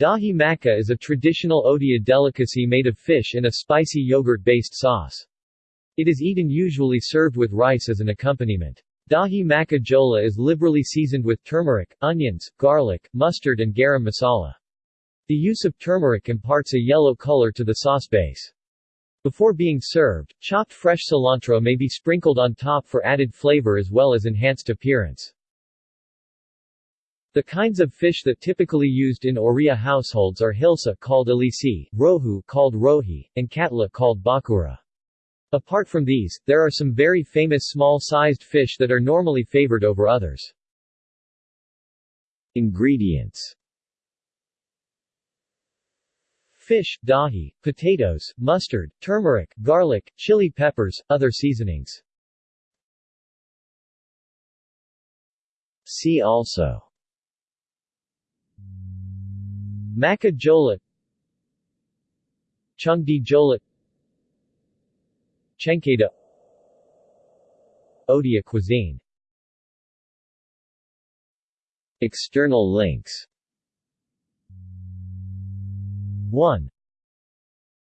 Dahi machha is a traditional Odia delicacy made of fish in a spicy yogurt-based sauce. It is eaten usually served with rice as an accompaniment. Dahi machha jhola is liberally seasoned with turmeric, onions, garlic, mustard and garam masala. The use of turmeric imparts a yellow color to the sauce base. Before being served, chopped fresh cilantro may be sprinkled on top for added flavor as well as enhanced appearance. The kinds of fish that typically used in Oriya households are hilsa called alisi, rohu called rohi, and katla called bhakura. Apart from these, there are some very famous small-sized fish that are normally favored over others. Ingredients Fish, dahi, potatoes, mustard, turmeric, garlic, chili peppers, other seasonings. See also Machha Jhola Chingudi Jhola Chhencheda Odia cuisine External links 1.